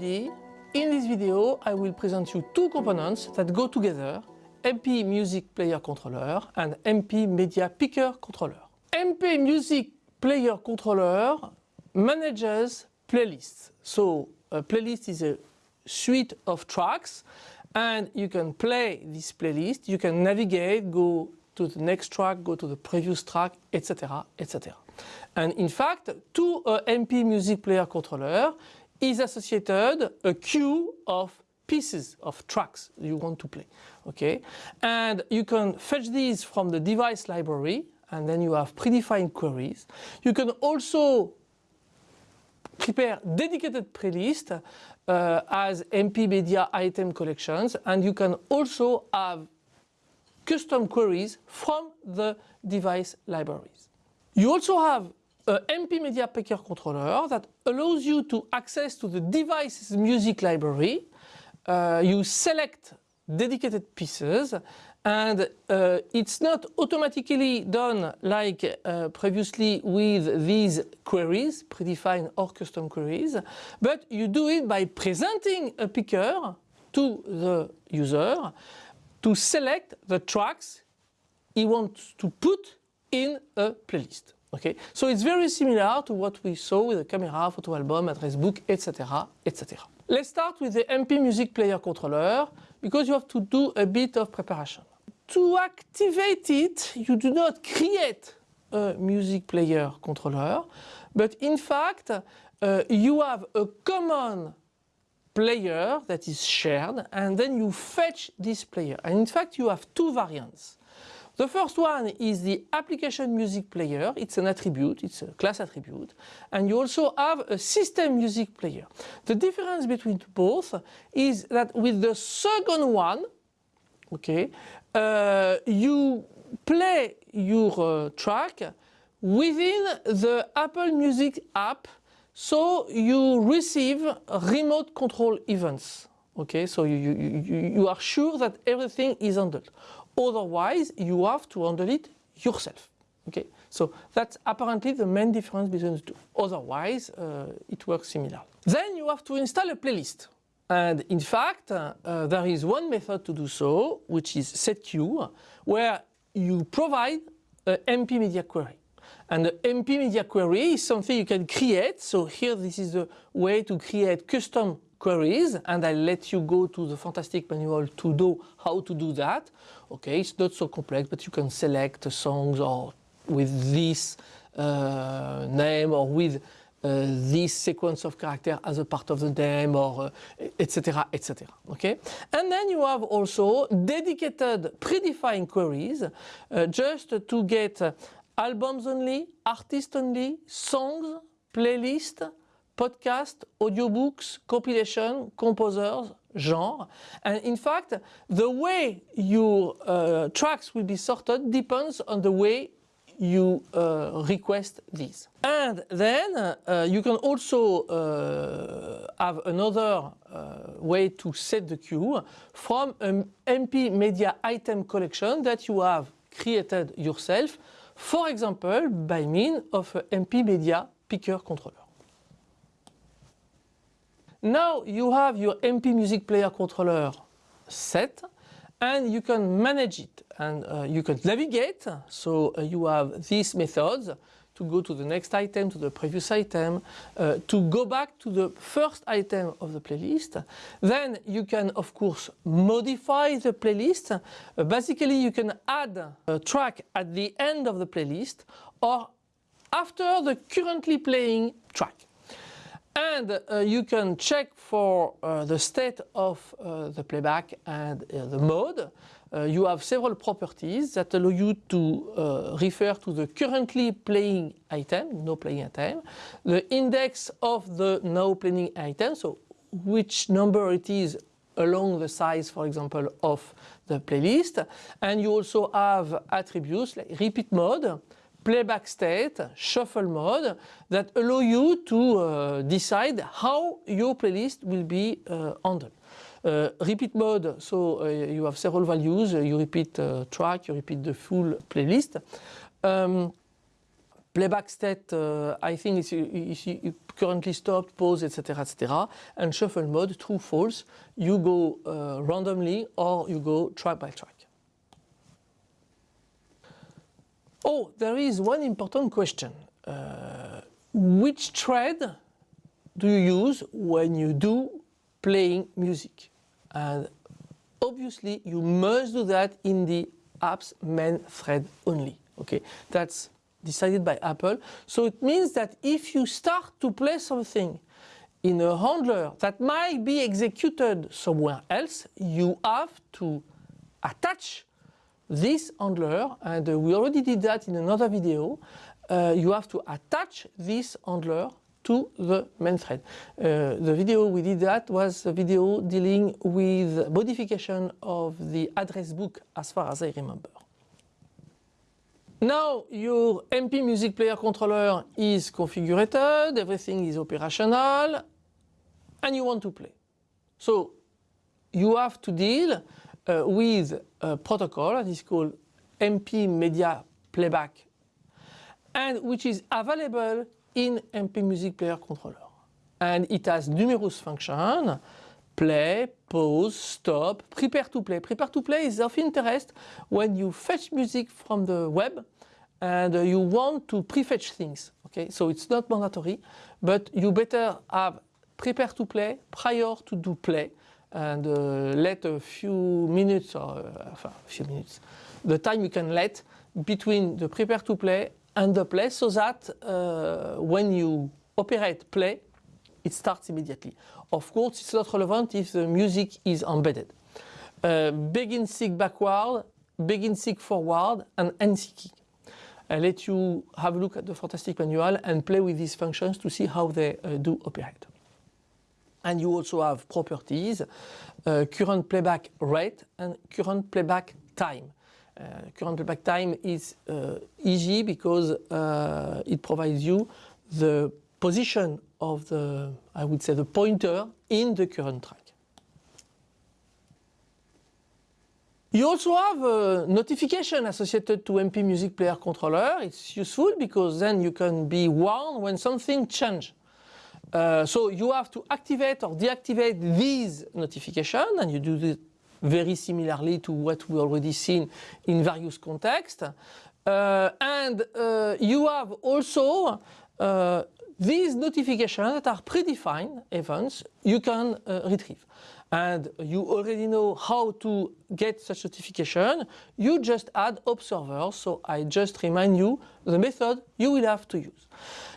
In this video, I will present you two components that go together, MP Music Player Controller and MP Media Picker Controller. MP Music Player Controller manages playlists. So a playlist is a suite of tracks and you can play this playlist, you can navigate, go to the next track, go to the previous track, etc. etc. And in fact, to a uh, MP Music Player Controller, is associated a queue of pieces of tracks you want to play. Okay, and you can fetch these from the device library, and then you have predefined queries. You can also prepare dedicated playlist uh, as MP Media item collections, and you can also have custom queries from the device libraries. You also have a MP Media Picker controller that allows you to access to the device's music library. Uh, you select dedicated pieces and uh, it's not automatically done like uh, previously with these queries, predefined or custom queries, but you do it by presenting a picker to the user to select the tracks he wants to put in a playlist. Okay, so it's very similar to what we saw with the camera, photo album, address book, etc. etc. Let's start with the MP Music Player controller because you have to do a bit of preparation. To activate it, you do not create a music player controller, but in fact, uh, you have a common player that is shared and then you fetch this player. And in fact, you have two variants. The first one is the application music player. It's an attribute, it's a class attribute. And you also have a system music player. The difference between both is that with the second one, okay, uh, you play your uh, track within the Apple Music app so you receive remote control events. Okay, so you, you, you are sure that everything is handled. Otherwise, you have to handle it yourself. Okay, so that's apparently the main difference between the two. Otherwise, uh, it works similar. Then you have to install a playlist. And in fact, uh, uh, there is one method to do so, which is setqueue, where you provide an MP media query. And the MP media query is something you can create. So here, this is the way to create custom queries and I'll let you go to the fantastic manual to know how to do that. Okay, it's not so complex, but you can select songs or with this uh, name or with uh, this sequence of character as a part of the name or etc uh, etc okay and then you have also dedicated predefined queries uh, just to get albums only artists only songs playlist podcast, audiobooks, compilation, composers, genre. And in fact, the way your uh, tracks will be sorted depends on the way you uh, request these. And then uh, you can also uh, have another uh, way to set the queue from an MP media item collection that you have created yourself, for example, by means of an MP media picker controller. Now you have your MP Music Player controller set and you can manage it and uh, you can navigate. So uh, you have these methods to go to the next item, to the previous item, uh, to go back to the first item of the playlist. Then you can of course modify the playlist. Uh, basically you can add a track at the end of the playlist or after the currently playing track. And uh, you can check for uh, the state of uh, the playback and uh, the mode. Uh, you have several properties that allow you to uh, refer to the currently playing item, no playing item, the index of the now playing item, so which number it is along the size, for example, of the playlist. And you also have attributes like repeat mode, playback state, shuffle mode that allow you to uh, decide how your playlist will be uh, handled. Uh, repeat mode, so uh, you have several values, you repeat uh, track, you repeat the full playlist. Um, playback state, uh, I think it's, it's, currently stopped, pause, etc., etc. And shuffle mode, true, false. You go randomly or you go track by track. Oh, there is one important question. Uh, which thread do you use when you do playing music? And obviously you must do that in the app's main thread only. Okay, that's decided by Apple. So it means that if you start to play something in a handler that might be executed somewhere else, you have to attach this handler and uh, we already did that in another video. Uh, you have to attach this handler to the main thread. Uh, the video we did that was a video dealing with modification of the address book as far as I remember. Now your MP Music Player controller is configured, everything is operational, and you want to play. So you have to deal uh, with a protocol that is called MP Media Playback and which is available in MP Music Player controller. And it has numerous functions, play, pause, stop, prepare to play. Prepare to play is of interest when you fetch music from the web and uh, you want to prefetch things. Okay, so it's not mandatory, but you better have prepare to play prior to do play and uh, let a few minutes or uh, a few minutes, the time you can let between the prepare to play and the play so that uh, when you operate play, it starts immediately. Of course, it's not relevant if the music is embedded. Uh, begin seek backward, begin seek forward, and end seeking. I'll let you have a look at the fantastic manual and play with these functions to see how they uh, do operate. And you also have properties, uh, current playback rate and current playback time. Uh, current playback time is uh, easy because uh, it provides you the position of the, I would say the pointer in the current track. You also have a notification associated to MP Music Player Controller. It's useful because then you can be warned when something changes. Uh, so you have to activate or deactivate these notifications and you do it very similarly to what we already seen in various contexts. Uh, and uh, you have also uh, these notifications that are predefined events you can uh, retrieve. And you already know how to get such notification. You just add observers. So I just remind you the method you will have to use.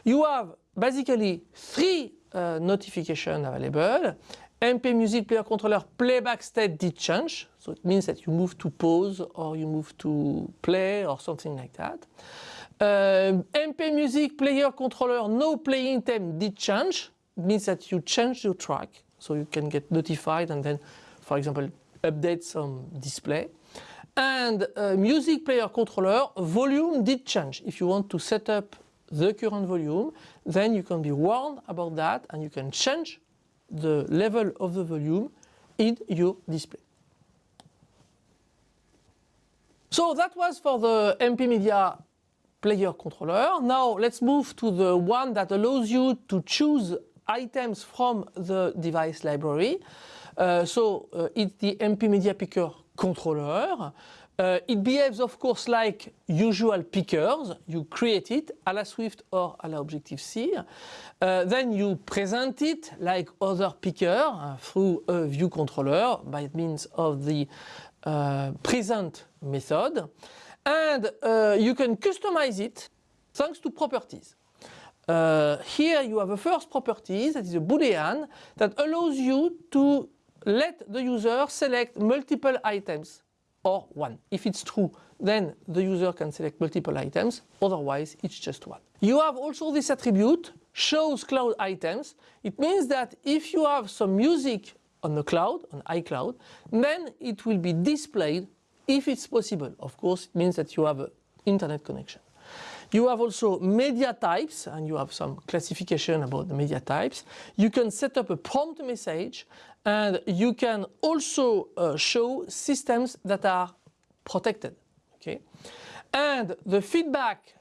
You have basically three uh, notifications available. MP Music Player Controller playback state did change. So it means that you move to pause or you move to play or something like that. Uh, MP Music Player Controller no playing time did change. It means that you change your track so you can get notified and then, for example, update some display. And uh, Music Player Controller volume did change. If you want to set up the current volume, then you can be warned about that and you can change the level of the volume in your display. So that was for the MP Media player controller. Now let's move to the one that allows you to choose items from the device library. Uh, so uh, it's the MP Media Picker controller. Uh, it behaves of course like usual pickers. You create it a la Swift or a la Objective-C. Uh, then you present it like other picker uh, through a view controller by means of the uh, present method. And uh, you can customize it thanks to properties. Uh, here you have a first property that is a boolean that allows you to let the user select multiple items or one. If it's true, then the user can select multiple items, otherwise it's just one. You have also this attribute, shows cloud items. It means that if you have some music on the cloud, on iCloud, then it will be displayed if it's possible. Of course, it means that you have an internet connection. You have also media types and you have some classification about the media types. You can set up a prompt message and you can also uh, show systems that are protected. Okay? And the feedback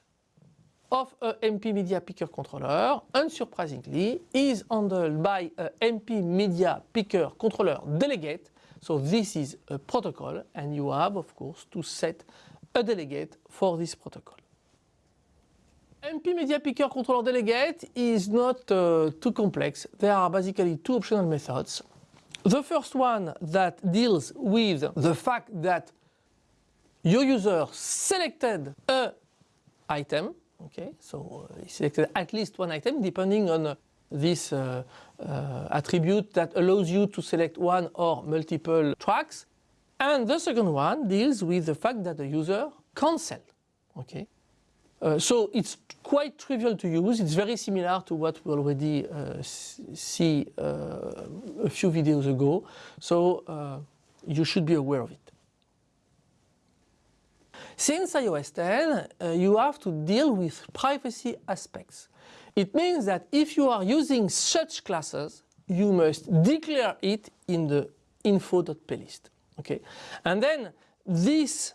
of a MP Media Picker controller, unsurprisingly, is handled by a MP Media Picker controller delegate. So this is a protocol and you have, of course, to set a delegate for this protocol. MP Media Picker Controller Delegate is not uh, too complex. There are basically two optional methods. The first one that deals with the fact that your user selected a item, okay, so uh, he selected at least one item depending on uh, this uh, uh, attribute that allows you to select one or multiple tracks. And the second one deals with the fact that the user cancelled, okay. Uh, so it's quite trivial to use. It's very similar to what we already uh, see uh, a few videos ago. So uh, you should be aware of it. Since iOS 10, uh, you have to deal with privacy aspects. It means that if you are using such classes, you must declare it in the info.plist. Okay? And then this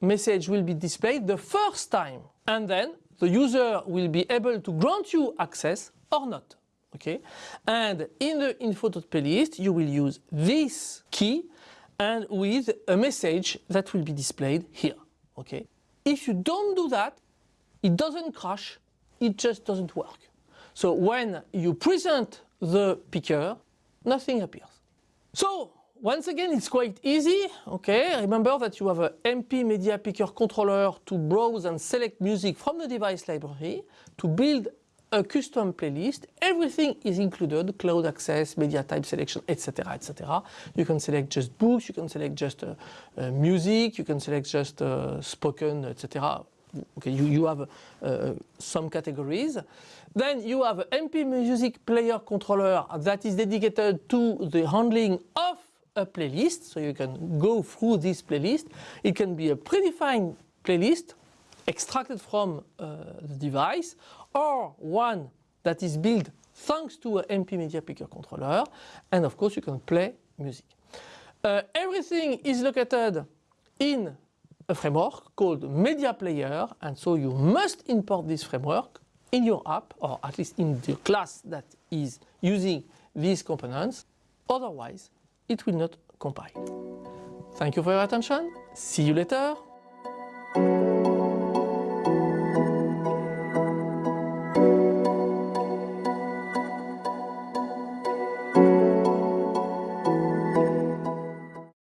message will be displayed the first time and then the user will be able to grant you access or not. Okay? And in the info.plist you will use this key and with a message that will be displayed here. Okay? If you don't do that, it doesn't crash, it just doesn't work. So when you present the picker, nothing appears. So once again, it's quite easy, okay? Remember that you have a MP Media Picker controller to browse and select music from the device library, to build a custom playlist. Everything is included, cloud access, media type selection, etc, etc. You can select just books, you can select just uh, uh, music, you can select just uh, spoken, etc. Okay, you, you have uh, some categories. Then you have an MP Music Player controller that is dedicated to the handling of a playlist, so you can go through this playlist. It can be a predefined playlist extracted from uh, the device or one that is built thanks to an MP Media Picker controller and of course you can play music. Uh, everything is located in a framework called Media Player and so you must import this framework in your app or at least in the class that is using these components otherwise it will not compile. Thank you for your attention. See you later.